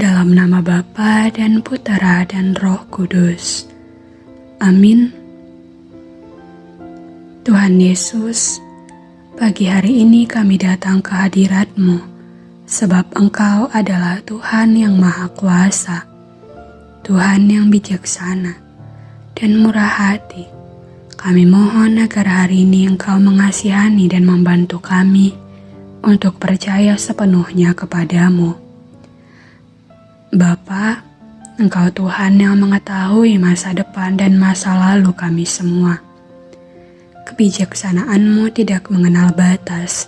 Dalam nama Bapa dan Putera dan Roh Kudus. Amin. Tuhan Yesus, pagi hari ini kami datang ke hadirat-Mu, sebab Engkau adalah Tuhan yang Maha Kuasa, Tuhan yang bijaksana dan murah hati. Kami mohon agar hari ini Engkau mengasihani dan membantu kami untuk percaya sepenuhnya kepadamu Bapa, Engkau Tuhan yang mengetahui masa depan dan masa lalu kami semua. Kebijaksanaan-Mu tidak mengenal batas,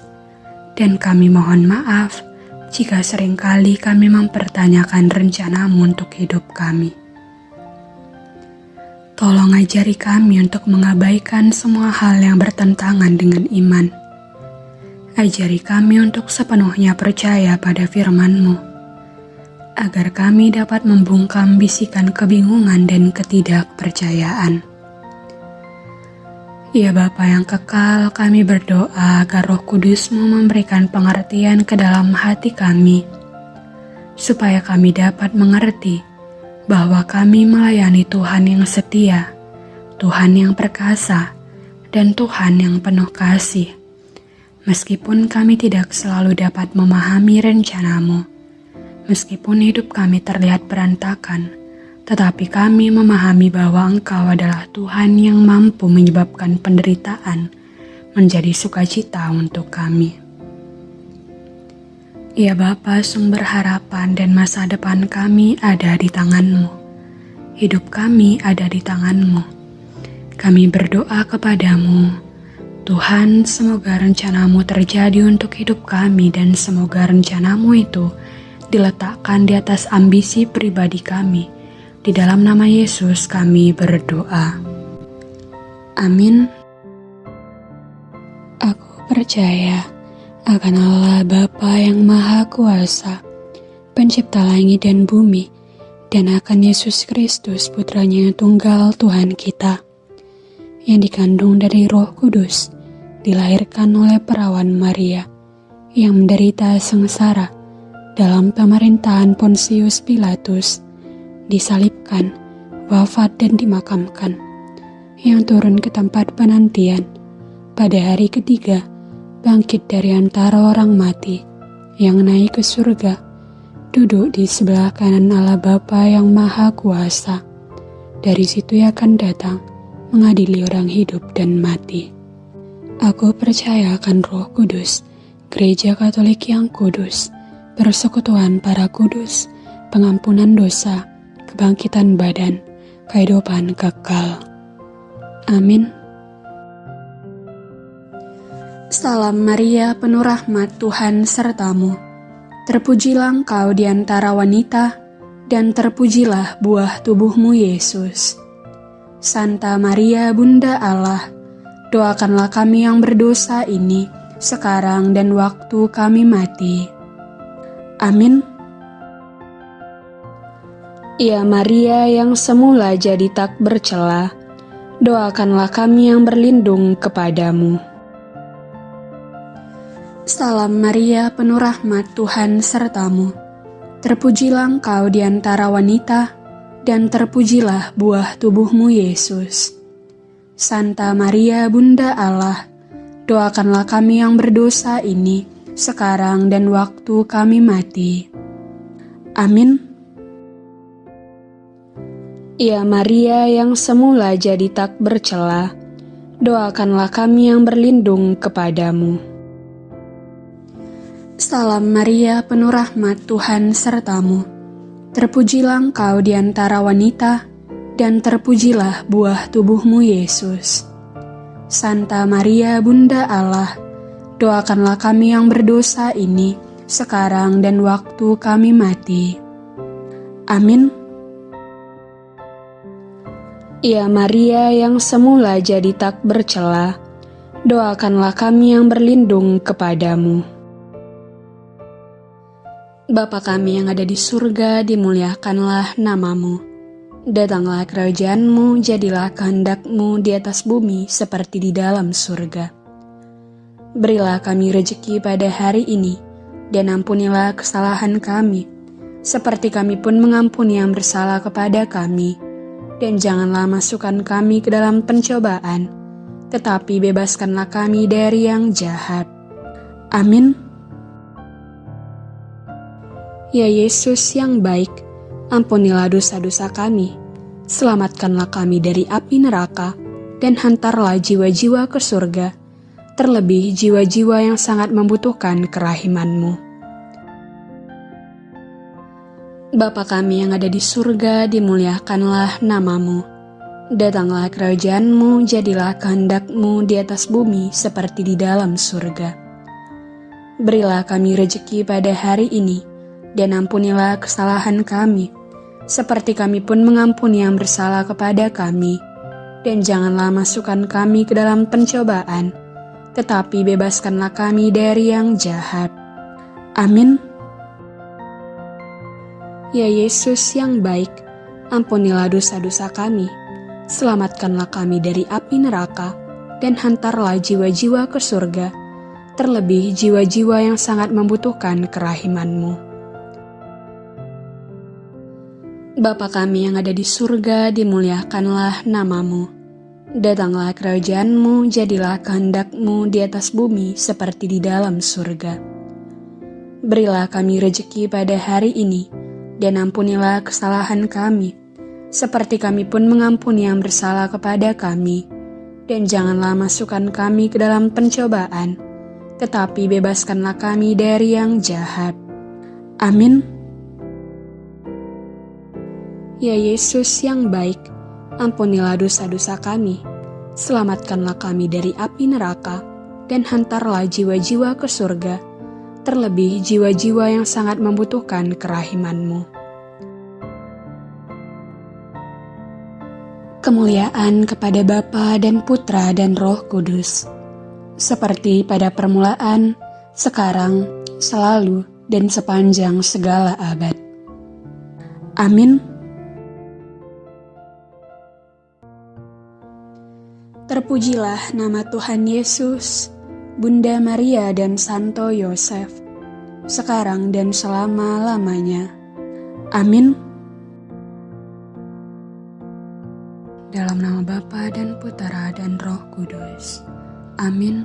dan kami mohon maaf jika sering kali kami mempertanyakan rencanamu untuk hidup kami. Tolong ajari kami untuk mengabaikan semua hal yang bertentangan dengan iman. Ajari kami untuk sepenuhnya percaya pada firman-Mu agar kami dapat membungkam bisikan kebingungan dan ketidakpercayaan. Ya Bapa yang kekal, kami berdoa agar roh kudusmu memberikan pengertian ke dalam hati kami, supaya kami dapat mengerti bahwa kami melayani Tuhan yang setia, Tuhan yang perkasa, dan Tuhan yang penuh kasih. Meskipun kami tidak selalu dapat memahami rencanamu, Meskipun hidup kami terlihat berantakan, tetapi kami memahami bahwa Engkau adalah Tuhan yang mampu menyebabkan penderitaan menjadi sukacita untuk kami. Ya Bapa, sumber harapan dan masa depan kami ada di tanganmu. Hidup kami ada di tanganmu. Kami berdoa kepadamu, Tuhan semoga rencanamu terjadi untuk hidup kami dan semoga rencanamu itu diletakkan di atas ambisi pribadi kami. Di dalam nama Yesus kami berdoa. Amin. Aku percaya akan Allah Bapa yang Maha Kuasa, pencipta langit dan bumi, dan akan Yesus Kristus putranya tunggal Tuhan kita, yang dikandung dari roh kudus, dilahirkan oleh perawan Maria, yang menderita sengsara, dalam pemerintahan Pontius Pilatus, disalibkan, wafat dan dimakamkan, yang turun ke tempat penantian pada hari ketiga, bangkit dari antara orang mati, yang naik ke surga, duduk di sebelah kanan Allah Bapa yang Maha Kuasa. Dari situ ia akan datang, mengadili orang hidup dan mati. Aku percaya akan roh kudus, gereja katolik yang kudus, persekutuan para kudus, pengampunan dosa, kebangkitan badan, kehidupan kekal. Amin. Salam Maria, penuh rahmat Tuhan sertamu. Terpujilah engkau di antara wanita, dan terpujilah buah tubuhmu Yesus. Santa Maria, Bunda Allah, doakanlah kami yang berdosa ini, sekarang dan waktu kami mati. Amin. Ya Maria yang semula jadi tak bercela, doakanlah kami yang berlindung kepadamu. Salam Maria, penuh rahmat Tuhan sertamu. Terpujilah engkau di antara wanita, dan terpujilah buah tubuhmu Yesus. Santa Maria, Bunda Allah, doakanlah kami yang berdosa ini, sekarang dan waktu kami mati. Amin. Ya Maria yang semula jadi tak bercela, doakanlah kami yang berlindung kepadamu. Salam Maria, penuh rahmat Tuhan sertamu. Terpujilah engkau di antara wanita, dan terpujilah buah tubuhmu Yesus. Santa Maria, Bunda Allah, doakanlah kami yang berdosa ini sekarang dan waktu kami mati. Amin. Ya Maria yang semula jadi tak bercela, doakanlah kami yang berlindung kepadamu. Bapa kami yang ada di surga, dimuliakanlah namamu. Datanglah kerajaanmu, jadilah kehendakmu di atas bumi seperti di dalam surga. Berilah kami rejeki pada hari ini, dan ampunilah kesalahan kami, seperti kami pun mengampuni yang bersalah kepada kami. Dan janganlah masukkan kami ke dalam pencobaan, tetapi bebaskanlah kami dari yang jahat. Amin. Ya Yesus yang baik, ampunilah dosa-dosa kami, selamatkanlah kami dari api neraka, dan hantarlah jiwa-jiwa ke surga, terlebih jiwa-jiwa yang sangat membutuhkan kerahimanmu. Bapa kami yang ada di surga, dimuliakanlah namamu. Datanglah kerajaanmu, jadilah kehendakmu di atas bumi seperti di dalam surga. Berilah kami rejeki pada hari ini, dan ampunilah kesalahan kami, seperti kami pun mengampuni yang bersalah kepada kami. Dan janganlah masukkan kami ke dalam pencobaan, tetapi bebaskanlah kami dari yang jahat. Amin. Ya Yesus yang baik, ampunilah dosa-dosa kami, selamatkanlah kami dari api neraka, dan hantarlah jiwa-jiwa ke surga, terlebih jiwa-jiwa yang sangat membutuhkan kerahimanmu. Bapa kami yang ada di surga, dimuliakanlah namamu. Datanglah kerajaanmu, jadilah kehendakmu di atas bumi seperti di dalam surga. Berilah kami rejeki pada hari ini, dan ampunilah kesalahan kami, seperti kami pun mengampuni yang bersalah kepada kami. Dan janganlah masukkan kami ke dalam pencobaan, tetapi bebaskanlah kami dari yang jahat. Amin. Ya Yesus yang baik, ampunilah dosa-dosa kami, selamatkanlah kami dari api neraka, dan hantarlah jiwa-jiwa ke surga terlebih jiwa-jiwa yang sangat membutuhkan kerahimanmu. Kemuliaan kepada Bapa dan Putra dan Roh Kudus, seperti pada permulaan, sekarang, selalu, dan sepanjang segala abad. Amin. Terpujilah nama Tuhan Yesus Bunda Maria dan Santo Yosef, sekarang dan selama-lamanya. Amin. Dalam nama Bapa dan Putera dan Roh Kudus. Amin.